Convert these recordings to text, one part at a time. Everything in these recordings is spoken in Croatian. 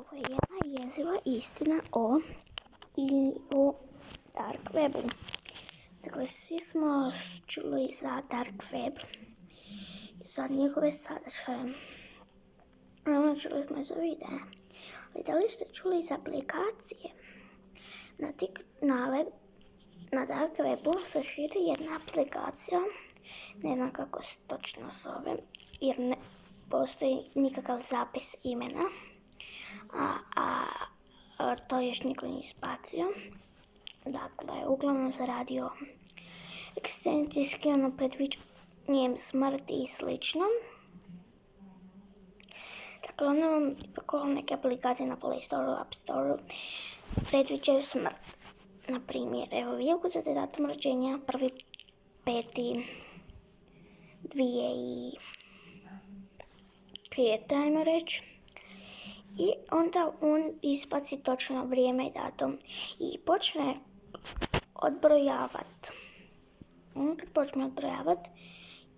Ovo je jedna jeziva istina o, dark webu. Dakle, svi smo čuli za dark web i za njegove sadržaje. Naravno, čuli smo za videa. Ali da li ste čuli za aplikacije? Na, na, na dark webu se širi jedna aplikacija, ne znam kako se točno zove, jer ne postoji nikakav zapis imena a, a, to još niko nije ispacio. Dakle, uglavnom se radi o ekstencijski ono predviđanjem smrti i slično. Dakle, ono vam ipak neke aplikacije na Play Store, App Store predviđaju smrt. Na primjer, evo vi ukucate datum rođenja, prvi peti, dvije i pet, ajmo reći i onda on izbaci točno vrijeme i datum i počne odbrojavati. On kad počne odbrojavati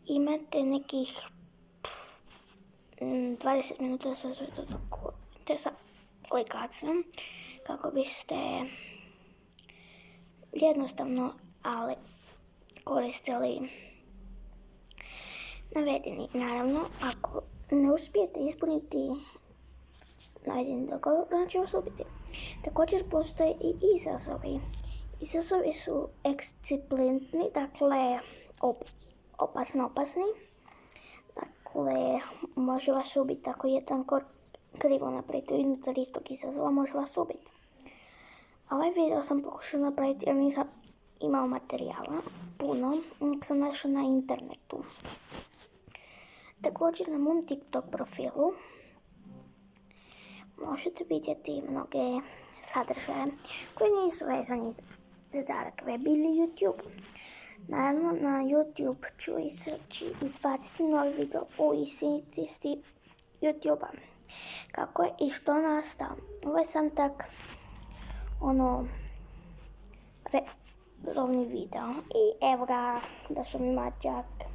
imate nekih 20 minuta da se te sa aplikacijom kako biste jednostavno ali koristili navedeni. Naravno, ako ne uspijete ispuniti navedeni dogovor, znači vas ubiti. Također postoje i izazovi. Izazovi su eksciplentni, dakle op, opasno opasni. Dakle, može vas ubiti ako jedan kor krivo napravite unutar istog izazova, može vas ubiti. Ovaj video sam pokušao napraviti jer nisam imao materijala puno, nek sam našao na internetu. Također na mom TikTok profilu možete vidjeti mnoge sadržaje koji nisu vezani za dark web ili YouTube. Naravno, na YouTube ću izbaciti novi video o istinitosti YouTube-a. Kako je i što nastao. Ovo je sam tak, ono, redovni video. I evo ga, došao mi mačak.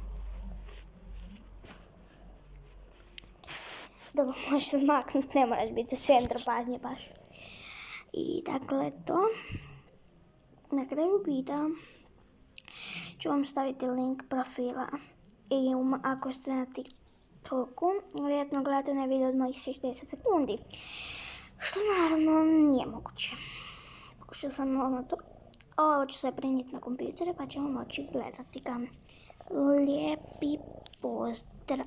Dobro, možeš se maknuti, ne moraš biti u centru pažnje baš. I dakle to. Na kraju videa ću vam staviti link profila. I ako ste na TikToku, vjerojatno gledate na video od mojih 60 sekundi. Što naravno nije moguće. Pokušao sam ono to. Ovo ću sve prenijeti na kompjutere pa ćemo moći gledati ga. Lijepi pozdrav.